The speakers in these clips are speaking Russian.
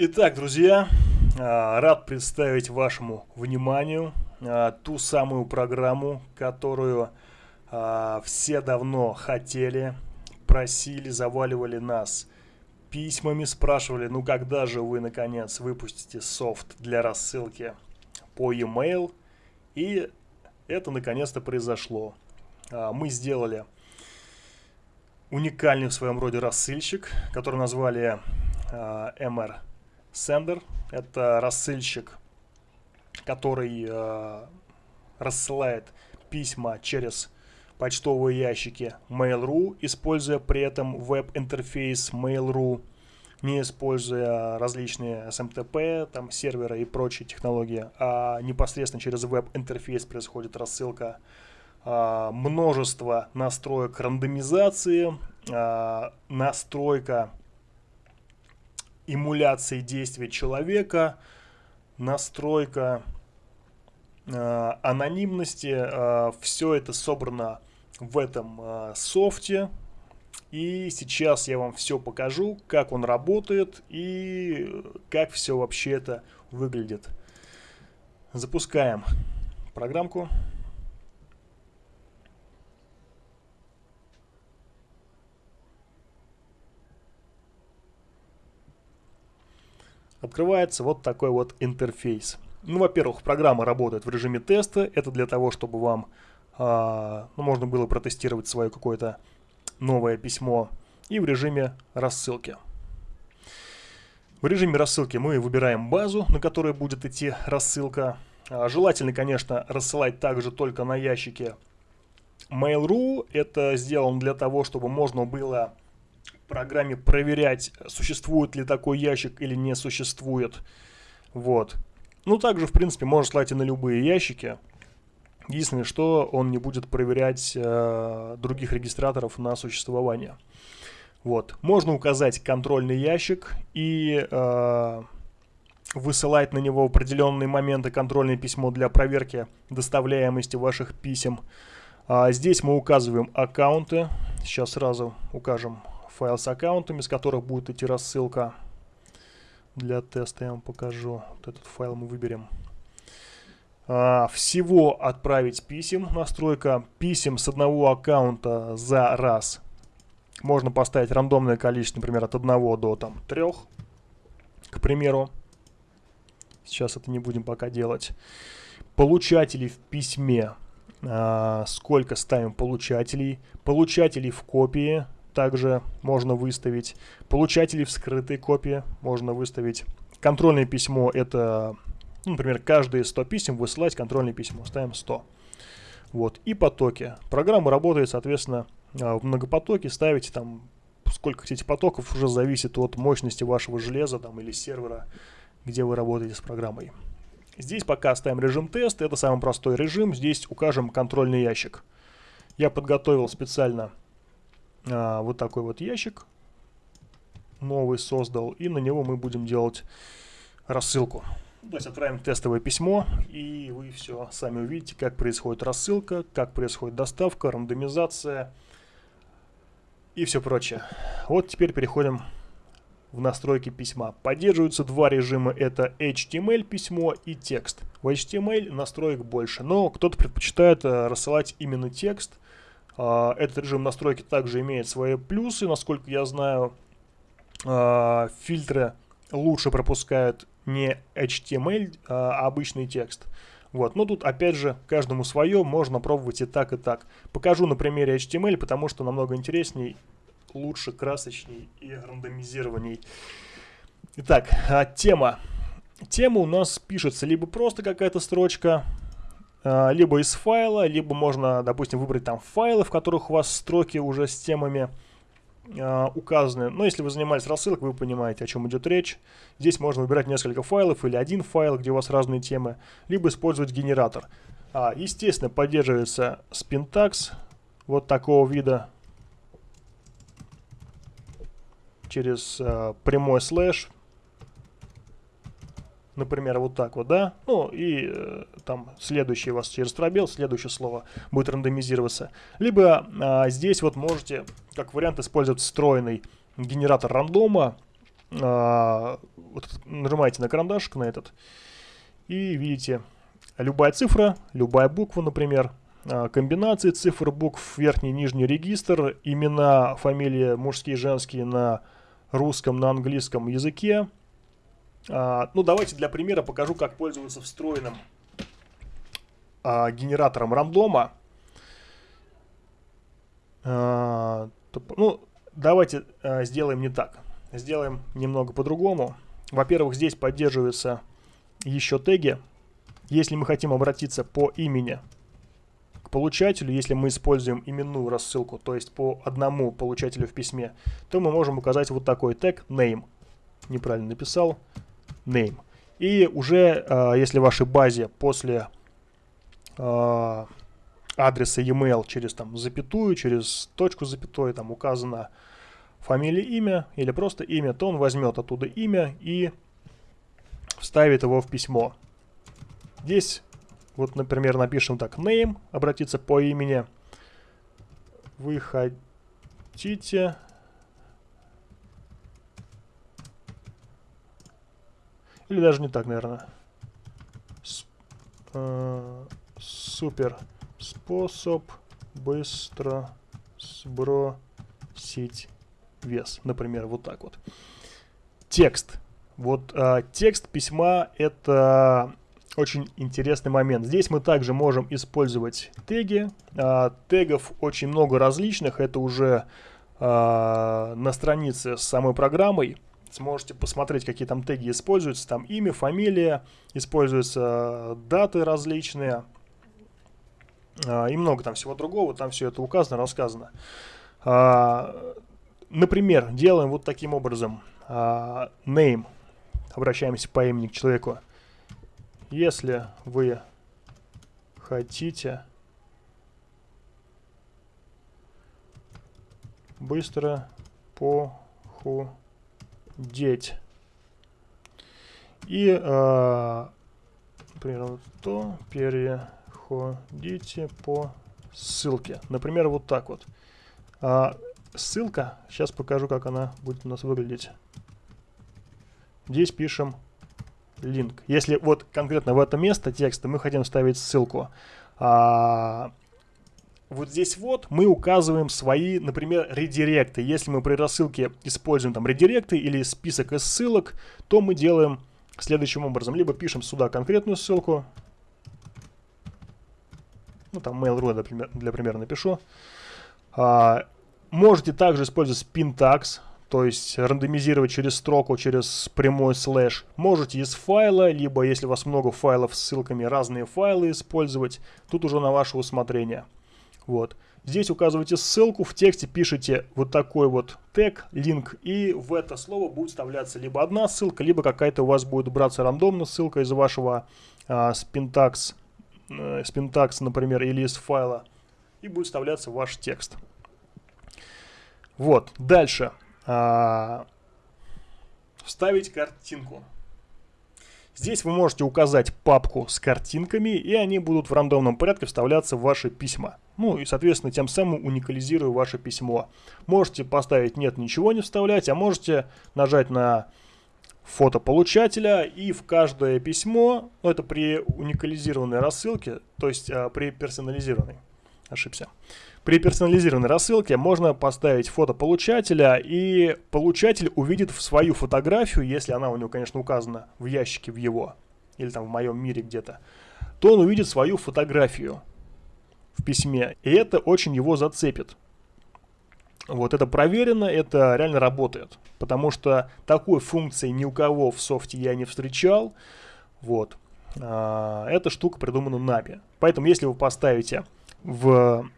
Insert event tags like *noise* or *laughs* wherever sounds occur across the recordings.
Итак, друзья, а, рад представить вашему вниманию а, ту самую программу, которую а, все давно хотели, просили, заваливали нас письмами, спрашивали, ну когда же вы наконец выпустите софт для рассылки по e-mail. И это наконец-то произошло. Мы сделали уникальный в своем роде рассылщик, который назвали MR Sender. Это рассылщик, который э, рассылает письма через почтовые ящики Mail.ru, используя при этом веб-интерфейс Mail.ru, не используя различные SMTP, там, серверы и прочие технологии, а непосредственно через веб-интерфейс происходит рассылка э, множество настроек рандомизации, э, настройка эмуляции действия человека, настройка э, анонимности. Э, все это собрано в этом э, софте. И сейчас я вам все покажу, как он работает и как все вообще это выглядит. Запускаем программку. Открывается вот такой вот интерфейс. Ну, во-первых, программа работает в режиме теста. Это для того, чтобы вам э, ну, можно было протестировать свое какое-то новое письмо. И в режиме рассылки. В режиме рассылки мы выбираем базу, на которой будет идти рассылка. А, желательно, конечно, рассылать также только на ящике Mail.ru. Это сделано для того, чтобы можно было программе проверять, существует ли такой ящик или не существует. Вот. Ну, также, в принципе, можно слать и на любые ящики. Единственное, что он не будет проверять э, других регистраторов на существование. Вот. Можно указать контрольный ящик и э, высылать на него в определенные моменты контрольное письмо для проверки доставляемости ваших писем. А здесь мы указываем аккаунты. Сейчас сразу укажем файл с аккаунтами, с которых будет идти рассылка. Для теста я вам покажу. Вот этот файл мы выберем. А, всего отправить писем. Настройка писем с одного аккаунта за раз. Можно поставить рандомное количество, например, от 1 до там, 3, к примеру. Сейчас это не будем пока делать. Получателей в письме. А, сколько ставим получателей. Получателей в копии также можно выставить. Получателей в скрытой копии можно выставить. Контрольное письмо это, ну, например, каждые 100 писем высылать контрольное письмо. Ставим 100. Вот. И потоки. Программа работает, соответственно, а, в многопотоке. Ставите там сколько хотите потоков, уже зависит от мощности вашего железа там, или сервера, где вы работаете с программой. Здесь пока ставим режим тест, это самый простой режим. Здесь укажем контрольный ящик. Я подготовил специально а, вот такой вот ящик новый создал, и на него мы будем делать рассылку. То есть отправим тестовое письмо, и вы все сами увидите, как происходит рассылка, как происходит доставка, рандомизация и все прочее. Вот теперь переходим в настройки письма. Поддерживаются два режима, это HTML письмо и текст. В HTML настроек больше, но кто-то предпочитает э, рассылать именно текст, этот режим настройки также имеет свои плюсы, насколько я знаю. А, фильтры лучше пропускают не HTML, а обычный текст. Вот. Но тут, опять же, каждому свое, можно пробовать и так, и так. Покажу на примере HTML, потому что намного интересней, лучше, красочней и рандомизированней. Итак, а, тема. Тема у нас пишется либо просто какая-то строчка, а, либо из файла, либо можно, допустим, выбрать там файлы, в которых у вас строки уже с темами э, указаны. Но если вы занимались рассылкой, вы понимаете, о чем идет речь. Здесь можно выбирать несколько файлов или один файл, где у вас разные темы, либо использовать генератор. А, естественно, поддерживается Spintax вот такого вида через прямой слэш например, вот так вот, да, ну и э, там следующий у вас через пробел, следующее слово будет рандомизироваться. Либо э, здесь вот можете, как вариант, использовать встроенный генератор рандома, а, вот, нажимаете на карандашик на этот и видите любая цифра, любая буква, например, а, комбинации цифр, букв, верхний, нижний регистр, имена, фамилии мужские, женские на русском, на английском языке. А, ну, давайте для примера покажу, как пользоваться встроенным а, генератором рандома. А, ну, давайте а, сделаем не так. Сделаем немного по-другому. Во-первых, здесь поддерживаются еще теги. Если мы хотим обратиться по имени к получателю, если мы используем именную рассылку, то есть по одному получателю в письме, то мы можем указать вот такой тег name. Неправильно написал. Name. И уже, э, если в вашей базе после э, адреса e-mail через там запятую, через точку запятой там указано фамилия, имя или просто имя, то он возьмет оттуда имя и вставит его в письмо. Здесь вот, например, напишем так, name, обратиться по имени. Вы хотите... Или даже не так, наверное. С, э, супер способ быстро сбросить вес. Например, вот так вот. Текст. Вот э, текст письма это очень интересный момент. Здесь мы также можем использовать теги. А, тегов очень много различных. Это уже а, на странице с самой программой. Сможете посмотреть, какие там теги используются. Там имя, фамилия, используются даты различные. А, и много там всего другого. Там все это указано, рассказано. А, например, делаем вот таким образом. А, name. Обращаемся по имени к человеку. Если вы хотите быстро похудеть и, э, например, то переходите по ссылке. Например, вот так вот. А, ссылка, сейчас покажу, как она будет у нас выглядеть. Здесь пишем link. Если вот конкретно в это место текста мы хотим ставить ссылку, а, вот здесь вот мы указываем свои, например, редиректы. Если мы при рассылке используем там редиректы или список из ссылок, то мы делаем следующим образом. Либо пишем сюда конкретную ссылку, ну там Mail.ru для, примера напишу. А, можете также использовать Spintax, то есть рандомизировать через строку, через прямой слэш. Можете из файла, либо если у вас много файлов с ссылками, разные файлы использовать. Тут уже на ваше усмотрение. Вот. Здесь указываете ссылку, в тексте пишите вот такой вот тег, линк, и в это слово будет вставляться либо одна ссылка, либо какая-то у вас будет браться рандомно ссылка из вашего а, спинтакс, э, спинтакс, например, или из файла, и будет вставляться ваш текст. Вот, дальше а, вставить картинку. Здесь вы можете указать папку с картинками, и они будут в рандомном порядке вставляться в ваши письма. Ну и, соответственно, тем самым уникализируя ваше письмо. Можете поставить «нет, ничего не вставлять», а можете нажать на фото получателя и в каждое письмо, ну это при уникализированной рассылке, то есть а, при персонализированной, ошибся, при персонализированной рассылке можно поставить фото получателя, и получатель увидит в свою фотографию, если она у него, конечно, указана в ящике в его, или там в моем мире где-то, то он увидит свою фотографию в письме, и это очень его зацепит. Вот это проверено, это реально работает, потому что такой функции ни у кого в софте я не встречал. Вот. А, эта штука придумана нами. Поэтому если вы поставите в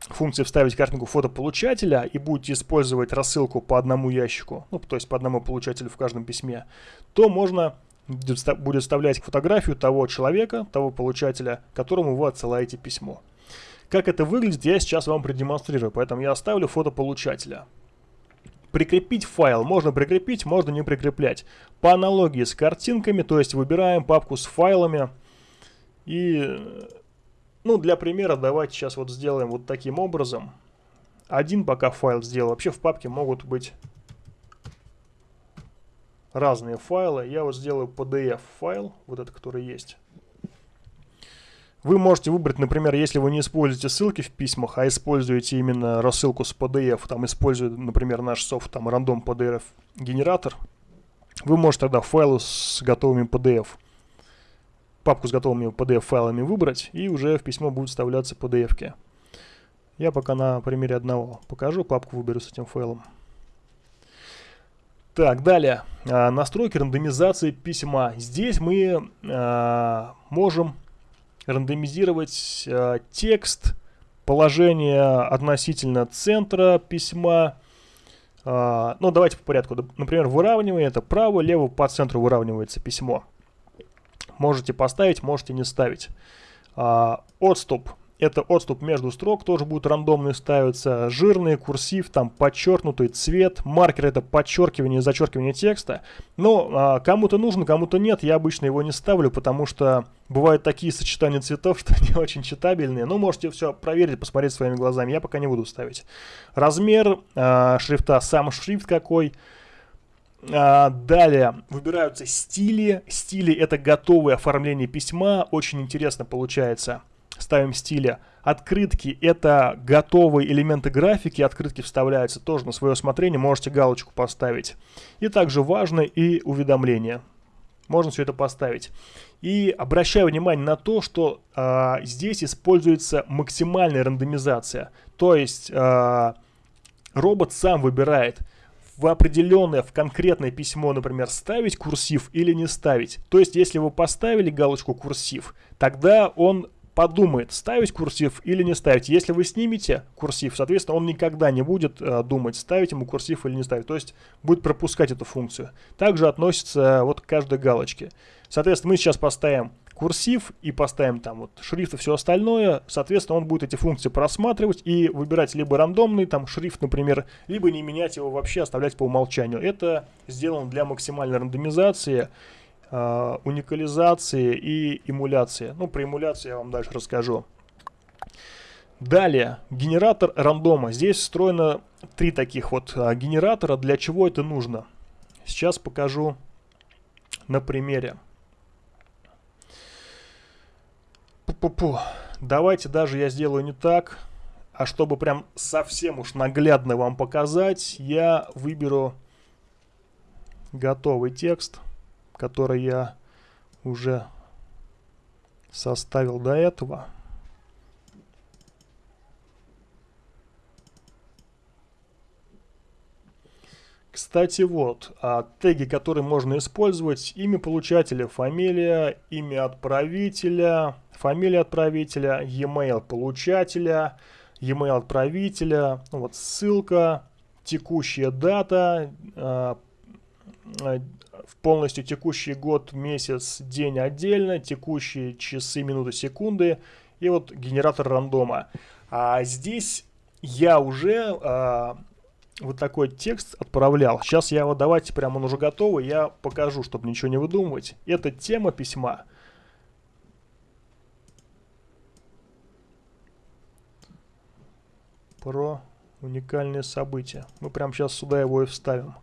функции вставить картинку фотополучателя и будете использовать рассылку по одному ящику, ну, то есть по одному получателю в каждом письме, то можно будет вставлять фотографию того человека, того получателя, которому вы отсылаете письмо. Как это выглядит, я сейчас вам продемонстрирую, поэтому я оставлю фото получателя. Прикрепить файл можно прикрепить, можно не прикреплять. По аналогии с картинками, то есть выбираем папку с файлами и ну, для примера давайте сейчас вот сделаем вот таким образом. Один пока файл сделал. Вообще в папке могут быть разные файлы. Я вот сделаю PDF файл, вот это, который есть. Вы можете выбрать, например, если вы не используете ссылки в письмах, а используете именно рассылку с PDF, там используя, например, наш софт, там, рандом PDF генератор, вы можете тогда файлы с готовыми PDF, папку с готовыми PDF файлами выбрать, и уже в письмо будут вставляться PDF. -ки. Я пока на примере одного покажу, папку выберу с этим файлом. Так, далее. А, настройки рандомизации письма. Здесь мы а, можем рандомизировать э, текст, положение относительно центра письма. Ну, давайте по порядку. Например, выравнивание это право, лево по центру выравнивается письмо. Можете поставить, можете не ставить. Э, отступ это отступ между строк, тоже будет рандомный ставиться, жирный, курсив, там подчеркнутый цвет, маркер это подчеркивание, зачеркивание текста. Но а, кому-то нужно, кому-то нет, я обычно его не ставлю, потому что бывают такие сочетания цветов, *laughs* что они очень читабельные. Ну, можете все проверить, посмотреть своими глазами, я пока не буду ставить. Размер а, шрифта, сам шрифт какой. А, далее выбираются стили. Стили это готовое оформление письма, очень интересно получается ставим стиля. Открытки — это готовые элементы графики, открытки вставляются тоже на свое усмотрение, можете галочку поставить. И также важно и уведомления. Можно все это поставить. И обращаю внимание на то, что э, здесь используется максимальная рандомизация. То есть э, робот сам выбирает, в определенное, в конкретное письмо, например, ставить курсив или не ставить. То есть, если вы поставили галочку курсив, тогда он подумает, ставить курсив или не ставить. Если вы снимете курсив, соответственно, он никогда не будет э, думать, ставить ему курсив или не ставить. То есть будет пропускать эту функцию. Также относится э, вот к каждой галочке. Соответственно, мы сейчас поставим курсив и поставим там вот шрифт и все остальное, соответственно, он будет эти функции просматривать и выбирать либо рандомный там шрифт, например, либо не менять его вообще, оставлять по умолчанию. Это сделано для максимальной рандомизации э, уникализации и эмуляции. Ну, про эмуляцию я вам дальше расскажу. Далее, генератор рандома. Здесь встроено три таких вот а, генератора. Для чего это нужно? Сейчас покажу на примере. Пу -пу -пу. Давайте даже я сделаю не так. А чтобы прям совсем уж наглядно вам показать, я выберу готовый текст который я уже составил до этого. Кстати, вот, а, теги, которые можно использовать, имя получателя, фамилия, имя отправителя, фамилия отправителя, e-mail получателя, e-mail отправителя, ну вот ссылка, текущая дата, а, в полностью текущий год, месяц, день отдельно, текущие часы, минуты, секунды и вот генератор рандома. А здесь я уже а, вот такой текст отправлял. Сейчас я его, давайте, прямо он уже готовый, я покажу, чтобы ничего не выдумывать. Это тема письма. Про уникальные события. Мы прямо сейчас сюда его и вставим.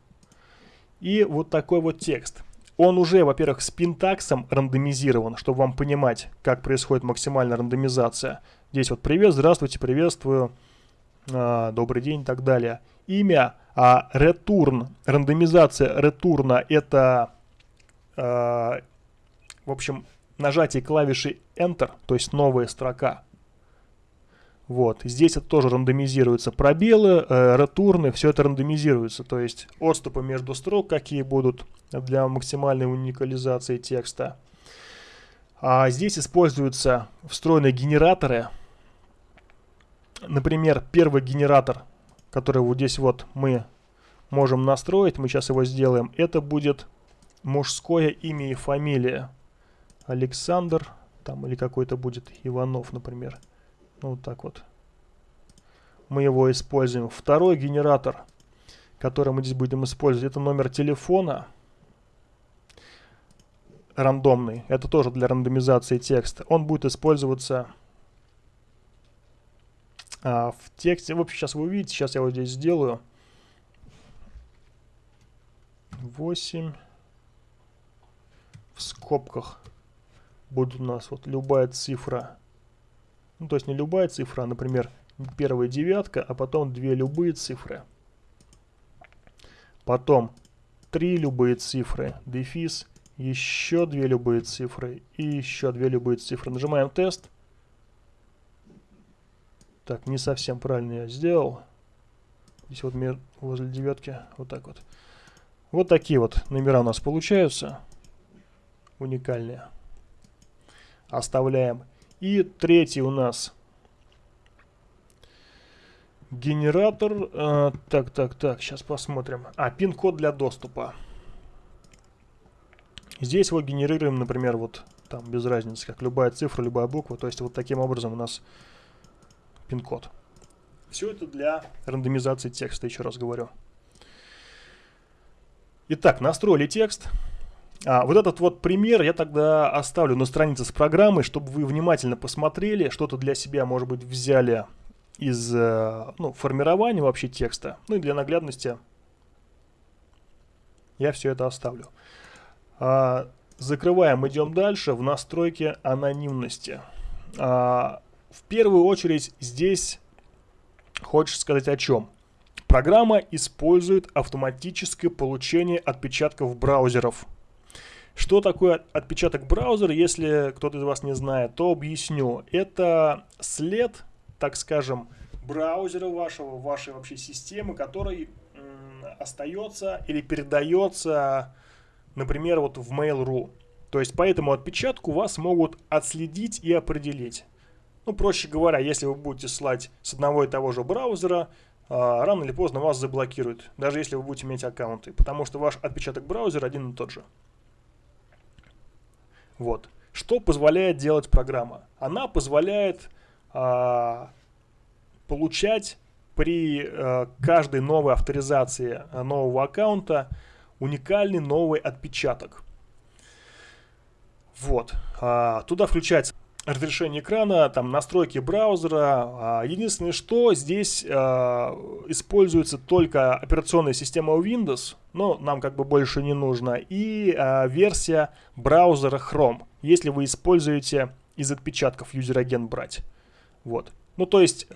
И вот такой вот текст. Он уже, во-первых, с пинтаксом рандомизирован, чтобы вам понимать, как происходит максимальная рандомизация. Здесь вот привет, здравствуйте, приветствую, э, добрый день и так далее. Имя, а return, рандомизация ретурна это, э, в общем, нажатие клавиши Enter, то есть новая строка. Вот, здесь это тоже рандомизируется. Пробелы, э, ретурны, все это рандомизируется. То есть отступы между строк какие будут для максимальной уникализации текста. А здесь используются встроенные генераторы. Например, первый генератор, который вот здесь вот мы можем настроить, мы сейчас его сделаем, это будет мужское имя и фамилия. Александр, там или какой-то будет Иванов, например. Ну, вот так вот. Мы его используем. Второй генератор, который мы здесь будем использовать, это номер телефона. Рандомный. Это тоже для рандомизации текста. Он будет использоваться а, в тексте. В общем, сейчас вы увидите. Сейчас я вот здесь сделаю. 8, в скобках будет у нас вот любая цифра. Ну, то есть не любая цифра, а, например, первая девятка, а потом две любые цифры. Потом три любые цифры, дефис, еще две любые цифры и еще две любые цифры. Нажимаем тест. Так, не совсем правильно я сделал. Здесь вот возле девятки, вот так вот. Вот такие вот номера у нас получаются. Уникальные. Оставляем. И третий у нас генератор. Э, так, так, так, сейчас посмотрим. А, пин-код для доступа. Здесь вот генерируем, например, вот там без разницы, как любая цифра, любая буква. То есть вот таким образом у нас пин-код. Все это для рандомизации текста, еще раз говорю. Итак, настроили текст. А, вот этот вот пример я тогда оставлю на странице с программой, чтобы вы внимательно посмотрели, что-то для себя, может быть, взяли из э, ну, формирования вообще текста. Ну и для наглядности я все это оставлю. А, закрываем, идем дальше в настройки анонимности. А, в первую очередь здесь хочешь сказать о чем? Программа использует автоматическое получение отпечатков браузеров. Что такое отпечаток браузера, если кто-то из вас не знает, то объясню. Это след, так скажем, браузера вашего, вашей вообще системы, который остается или передается, например, вот в Mail.ru. То есть по этому отпечатку вас могут отследить и определить. Ну, проще говоря, если вы будете слать с одного и того же браузера, а, рано или поздно вас заблокируют, даже если вы будете иметь аккаунты, потому что ваш отпечаток браузера один и тот же. Вот. Что позволяет делать программа? Она позволяет а, получать при а, каждой новой авторизации нового аккаунта уникальный новый отпечаток. Вот. А, туда включается разрешение экрана, там настройки браузера. А, единственное, что здесь а, используется только операционная система Windows, но нам как бы больше не нужно, и а, версия браузера Chrome, если вы используете из отпечатков юзер-агент брать. Вот. Ну, то есть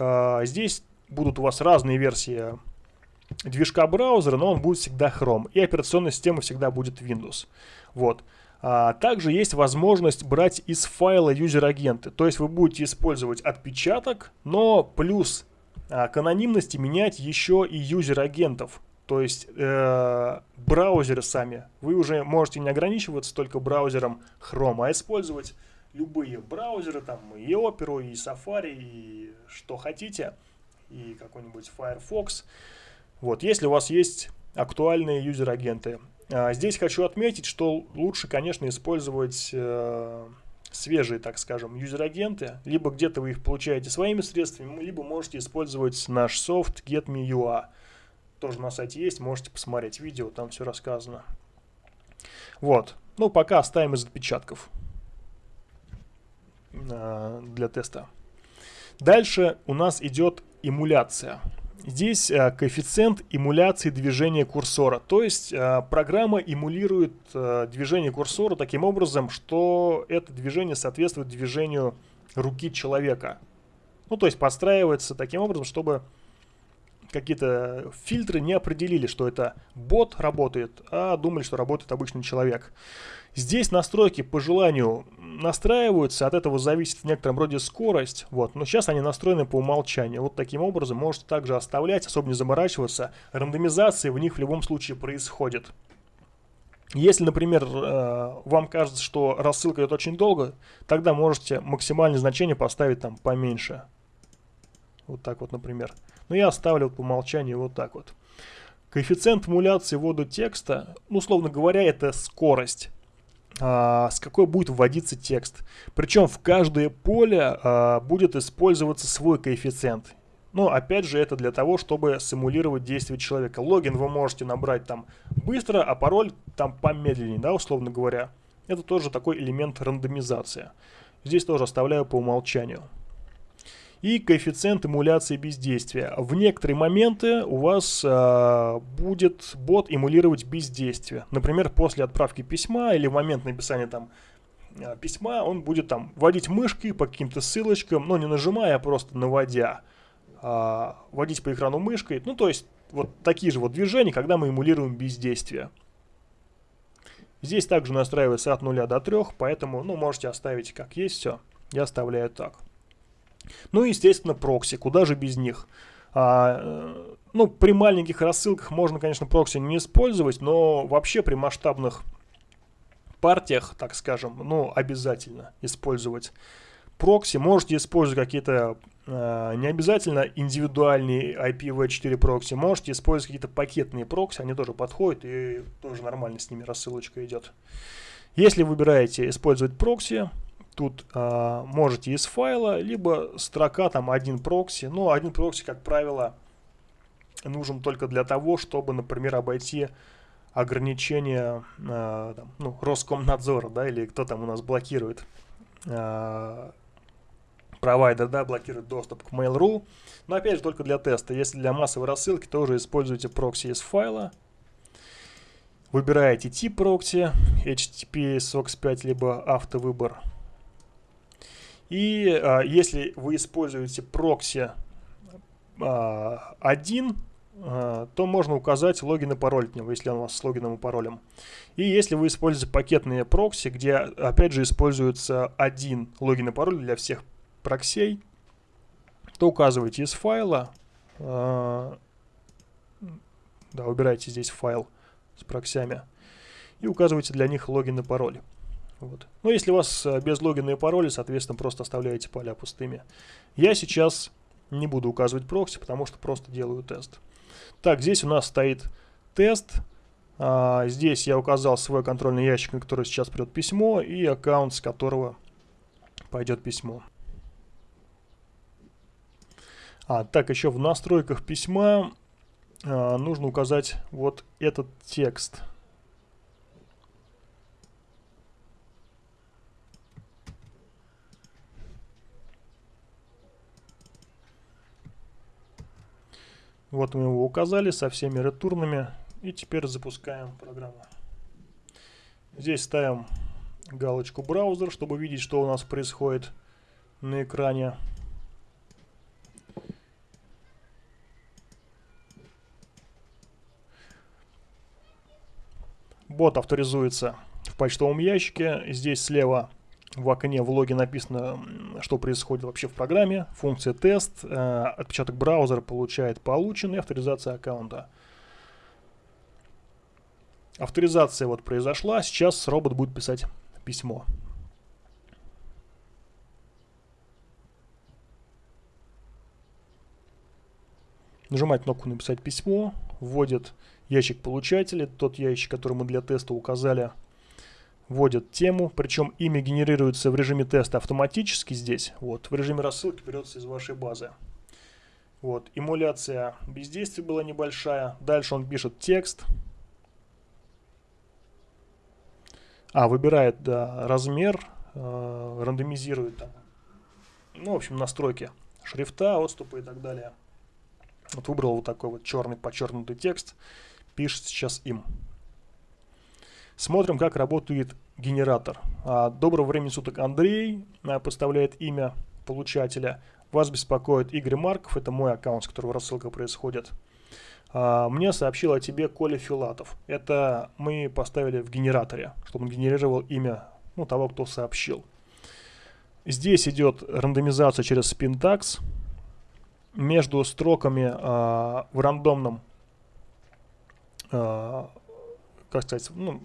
здесь будут у вас разные версии движка браузера, но он будет всегда Chrome, и операционная система всегда будет Windows. Вот. А, также есть возможность брать из файла юзер-агенты. То есть вы будете использовать отпечаток, но плюс а, к анонимности менять еще и юзер-агентов. То есть э, браузеры сами. Вы уже можете не ограничиваться только браузером Chrome, а использовать любые браузеры, там и Opera, и Safari, и что хотите, и какой-нибудь Firefox. Вот, если у вас есть актуальные юзер-агенты. А, здесь хочу отметить, что лучше, конечно, использовать э, свежие, так скажем, юзер-агенты. Либо где-то вы их получаете своими средствами, либо можете использовать наш софт GetMeUA. Тоже на сайте есть, можете посмотреть видео, там все рассказано. Вот. Ну, пока оставим из отпечатков э, для теста. Дальше у нас идет эмуляция. Здесь э, коэффициент эмуляции движения курсора. То есть э, программа эмулирует э, движение курсора таким образом, что это движение соответствует движению руки человека. Ну, то есть подстраивается таким образом, чтобы какие-то фильтры не определили, что это бот работает, а думали, что работает обычный человек. Здесь настройки по желанию настраиваются, от этого зависит в некотором роде скорость, вот, но сейчас они настроены по умолчанию. Вот таким образом можете также оставлять, особо не заморачиваться, рандомизация в них в любом случае происходит. Если, например, э, вам кажется, что рассылка идет очень долго, тогда можете максимальное значение поставить там поменьше. Вот так вот, например. Но я оставлю по умолчанию вот так вот. Коэффициент эмуляции ввода текста, ну, условно говоря, это скорость с какой будет вводиться текст. Причем в каждое поле а, будет использоваться свой коэффициент. Но опять же это для того, чтобы симулировать действие человека. Логин вы можете набрать там быстро, а пароль там помедленнее, да, условно говоря. Это тоже такой элемент рандомизации. Здесь тоже оставляю по умолчанию. И коэффициент эмуляции бездействия. В некоторые моменты у вас э, будет бот эмулировать бездействие. Например, после отправки письма или в момент написания там э, письма он будет там вводить мышкой по каким-то ссылочкам, но не нажимая, а просто наводя. Э, водить по экрану мышкой. Ну, то есть, вот такие же вот движения, когда мы эмулируем бездействие. Здесь также настраивается от 0 до 3, поэтому, ну, можете оставить как есть все. Я оставляю так. Ну и, естественно, прокси. Куда же без них? А, э, ну, при маленьких рассылках можно, конечно, прокси не использовать, но вообще при масштабных партиях, так скажем, ну, обязательно использовать прокси. Можете использовать какие-то э, не обязательно индивидуальные IPv4 прокси, можете использовать какие-то пакетные прокси, они тоже подходят и тоже нормально с ними рассылочка идет. Если выбираете использовать прокси, тут э, можете из файла, либо строка там один прокси. Ну, один прокси, как правило, нужен только для того, чтобы, например, обойти ограничения э, ну, Роскомнадзора, да, или кто там у нас блокирует э, провайдер, да, блокирует доступ к Mail.ru. Но опять же только для теста. Если для массовой рассылки, тоже используйте прокси из файла. Выбираете тип прокси, HTTP, SOX5, либо автовыбор. И а, если вы используете прокси а, один, а, то можно указать логин и пароль от него, если он у вас с логином и паролем. И если вы используете пакетные прокси, где опять же используется один логин и пароль для всех проксей, то указывайте из файла, а, да, убирайте здесь файл с проксями и указывайте для них логин и пароль. Вот. Но если у вас э, без логина и пароля, соответственно, просто оставляете поля пустыми. Я сейчас не буду указывать прокси, потому что просто делаю тест. Так, здесь у нас стоит тест. А, здесь я указал свой контрольный ящик, на который сейчас придет письмо, и аккаунт, с которого пойдет письмо. А, так, еще в настройках письма а, нужно указать вот этот текст. Вот мы его указали со всеми ретурнами. И теперь запускаем программу. Здесь ставим галочку браузер, чтобы видеть, что у нас происходит на экране. Бот авторизуется в почтовом ящике. Здесь слева в окне в логе написано, что происходит вообще в программе. Функция тест, э, отпечаток браузера получает полученный, авторизация аккаунта. Авторизация вот произошла, сейчас робот будет писать письмо. Нажимает кнопку «Написать письмо», вводит ящик получателя, тот ящик, который мы для теста указали – вводит тему, причем имя генерируется в режиме теста автоматически здесь, вот, в режиме рассылки берется из вашей базы. Вот, эмуляция бездействия была небольшая, дальше он пишет текст, а, выбирает, да, размер, э, рандомизирует там, ну, в общем, настройки шрифта, отступы и так далее. Вот выбрал вот такой вот черный подчеркнутый текст, пишет сейчас им. Смотрим, как работает генератор. А, доброго времени суток, Андрей а, поставляет имя получателя. Вас беспокоит Игорь Марков, это мой аккаунт, с которого рассылка происходит. А, мне сообщил о тебе Коля Филатов. Это мы поставили в генераторе, чтобы он генерировал имя ну, того, кто сообщил. Здесь идет рандомизация через Spintax. Между строками э, в рандомном как сказать, ну,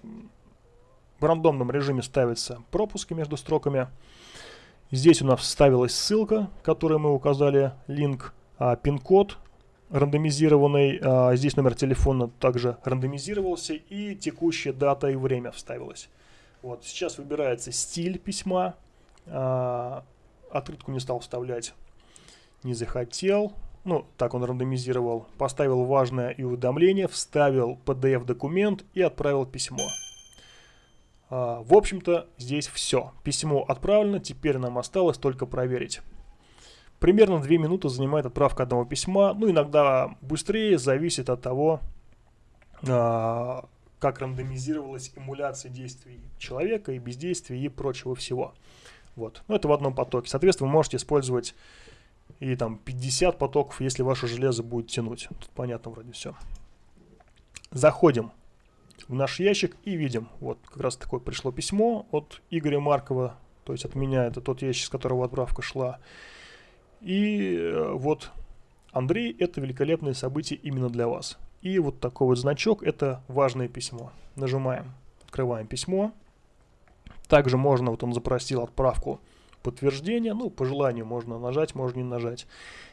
в рандомном режиме ставятся пропуски между строками. Здесь у нас вставилась ссылка, которую мы указали, линк, а, пин-код рандомизированный, а, здесь номер телефона также рандомизировался и текущая дата и время вставилась. Вот, сейчас выбирается стиль письма, а, открытку не стал вставлять, не захотел, ну, так он рандомизировал, поставил важное и уведомление, вставил PDF-документ и отправил письмо. А, в общем-то, здесь все. Письмо отправлено, теперь нам осталось только проверить. Примерно 2 минуты занимает отправка одного письма. Ну, иногда быстрее, зависит от того, а, как рандомизировалась эмуляция действий человека и бездействия и прочего всего. Вот. Ну, это в одном потоке. Соответственно, вы можете использовать и там 50 потоков, если ваше железо будет тянуть. Тут понятно вроде все. Заходим в наш ящик и видим, вот как раз такое пришло письмо от Игоря Маркова, то есть от меня, это тот ящик, с которого отправка шла. И э, вот, Андрей, это великолепное событие именно для вас. И вот такой вот значок, это важное письмо. Нажимаем, открываем письмо. Также можно, вот он запросил отправку подтверждения, ну, по желанию можно нажать, можно не нажать.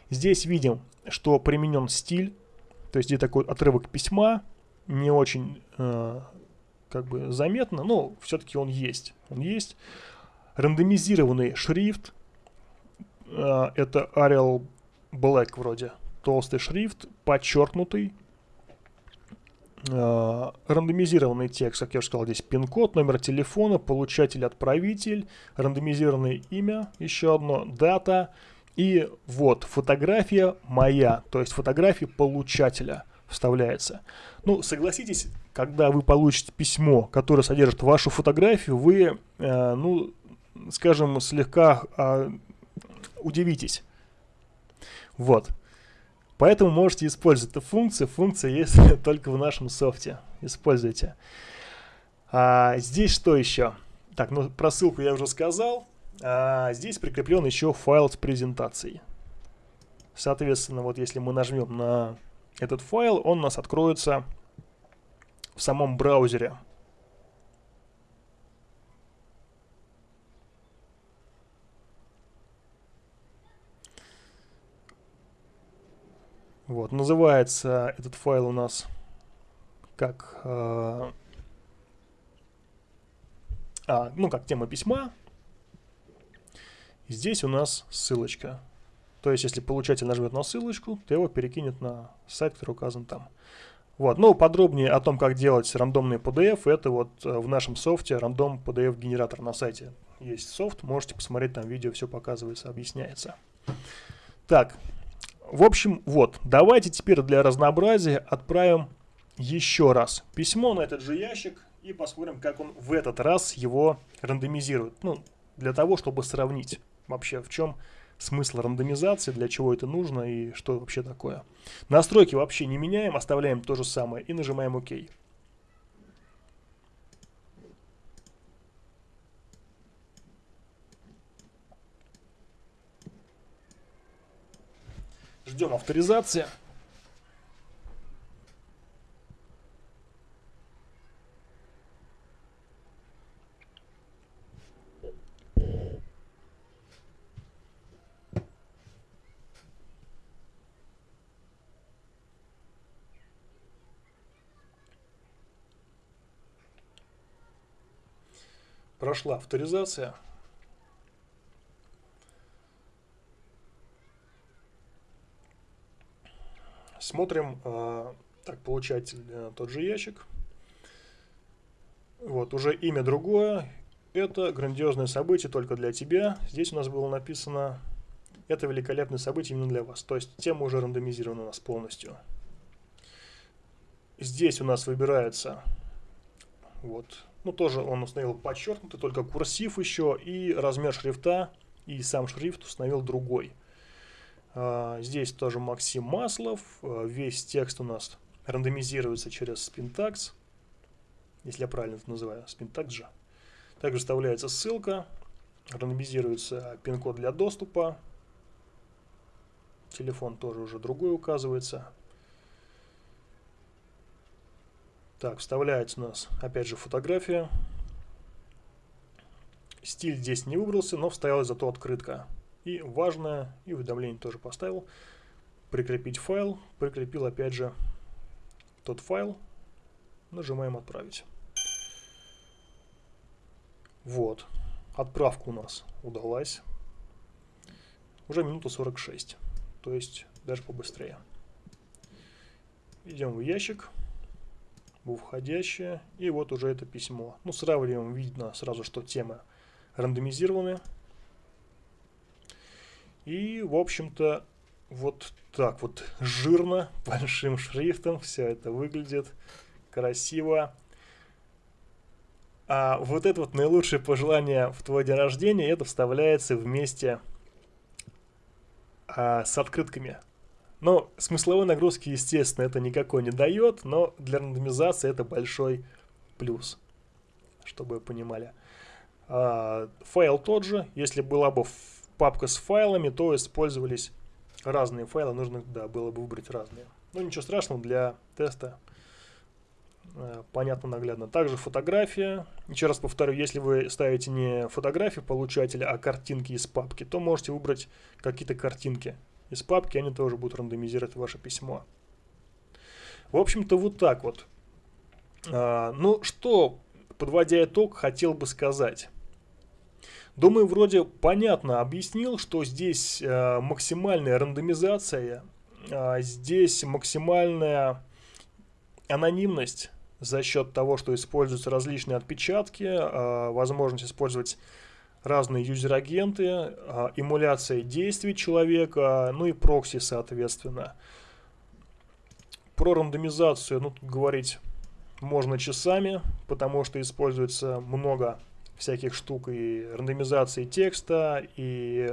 Здесь видим, что применен стиль, то есть здесь такой отрывок письма, не очень э, как бы заметно, но все-таки он есть. Он есть. Рандомизированный шрифт, э, это Arial Black вроде, толстый шрифт, подчеркнутый, рандомизированный текст, как я уже сказал, здесь пин-код, номер телефона, получатель-отправитель, рандомизированное имя, еще одно, дата, и вот фотография моя, то есть фотография получателя вставляется. Ну, согласитесь, когда вы получите письмо, которое содержит вашу фотографию, вы, э, ну, скажем, слегка э, удивитесь. Вот. Поэтому можете использовать эту функцию. Функция есть *laughs* только в нашем софте. Используйте. А, здесь что еще? Так, ну про ссылку я уже сказал. А, здесь прикреплен еще файл с презентацией. Соответственно, вот если мы нажмем на этот файл, он у нас откроется в самом браузере. Вот, называется этот файл у нас как, э, а, ну, как тема письма. Здесь у нас ссылочка. То есть, если получатель нажмет на ссылочку, то его перекинет на сайт, который указан там. Вот, ну, подробнее о том, как делать рандомный PDF, это вот э, в нашем софте рандом PDF генератор на сайте. Есть софт, можете посмотреть, там видео все показывается, объясняется. Так, в общем, вот, давайте теперь для разнообразия отправим еще раз письмо на этот же ящик и посмотрим, как он в этот раз его рандомизирует. Ну, для того, чтобы сравнить вообще, в чем смысл рандомизации, для чего это нужно и что вообще такое. Настройки вообще не меняем, оставляем то же самое и нажимаем ОК. Ждем авторизации. Прошла авторизация. Смотрим, э, так, получатель э, тот же ящик. Вот, уже имя другое. Это грандиозное событие только для тебя. Здесь у нас было написано, это великолепное событие именно для вас. То есть тема уже рандомизирована у нас полностью. Здесь у нас выбирается, вот, ну тоже он установил подчеркнутый, только курсив еще и размер шрифта, и сам шрифт установил другой. А, здесь тоже Максим Маслов. А, весь текст у нас рандомизируется через Spintax. Если я правильно это называю, Spintax же. Также вставляется ссылка. Рандомизируется пин-код для доступа. Телефон тоже уже другой указывается. Так, вставляется у нас опять же фотография. Стиль здесь не выбрался, но вставилась зато открытка. И важное, и уведомление тоже поставил. Прикрепить файл. Прикрепил опять же тот файл. Нажимаем отправить. Вот. Отправка у нас удалась. Уже минута 46. То есть даже побыстрее. Идем в ящик. В входящее. И вот уже это письмо. Ну, сравниваем. Видно сразу, что темы рандомизированы. И, в общем-то, вот так вот жирно, *laughs* большим шрифтом все это выглядит красиво. А вот это вот наилучшее пожелание в твой день рождения, это вставляется вместе а, с открытками. Но смысловой нагрузки, естественно, это никакой не дает, но для рандомизации это большой плюс, чтобы вы понимали. А, файл тот же, если была бы папка с файлами, то использовались разные файлы, нужно да, было бы выбрать разные. Но ничего страшного, для теста э, понятно, наглядно. Также фотография. Еще раз повторю, если вы ставите не фотографию получателя, а картинки из папки, то можете выбрать какие-то картинки из папки, они тоже будут рандомизировать ваше письмо. В общем-то, вот так вот. А, ну, что, подводя итог, хотел бы сказать. Думаю, вроде понятно объяснил, что здесь э, максимальная рандомизация, э, здесь максимальная анонимность за счет того, что используются различные отпечатки, э, возможность использовать разные юзер-агенты, э, эмуляция действий человека, ну и прокси, соответственно. Про рандомизацию, ну, говорить можно часами, потому что используется много всяких штук и рандомизации текста, и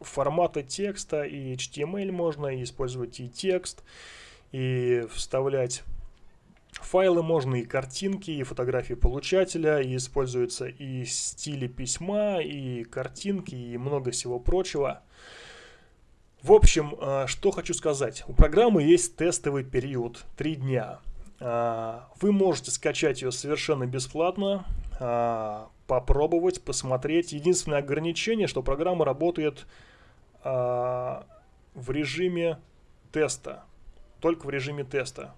формата текста, и HTML можно, и использовать и текст, и вставлять файлы можно, и картинки, и фотографии получателя, и используются и стили письма, и картинки, и много всего прочего. В общем, а, что хочу сказать. У программы есть тестовый период, 3 дня. А, вы можете скачать ее совершенно бесплатно, а, попробовать, посмотреть. Единственное ограничение, что программа работает а, в режиме теста, только в режиме теста.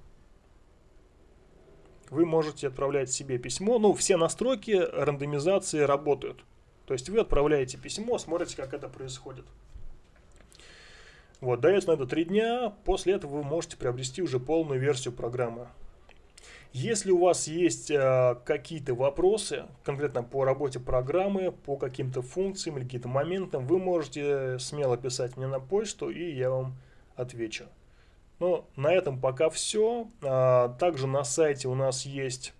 Вы можете отправлять себе письмо, ну, все настройки рандомизации работают. То есть вы отправляете письмо, смотрите, как это происходит. Вот, дается на это 3 дня, после этого вы можете приобрести уже полную версию программы. Если у вас есть э, какие-то вопросы, конкретно по работе программы, по каким-то функциям или каким-то моментам, вы можете смело писать мне на почту, и я вам отвечу. Ну, на этом пока все. А, также на сайте у нас есть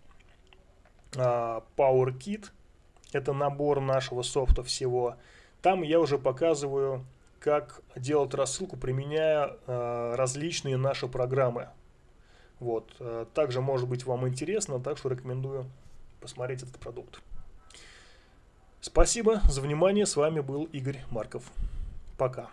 а, PowerKit. Это набор нашего софта всего. Там я уже показываю, как делать рассылку, применяя а, различные наши программы. Вот. Э, также может быть вам интересно, так что рекомендую посмотреть этот продукт. Спасибо за внимание. С вами был Игорь Марков. Пока.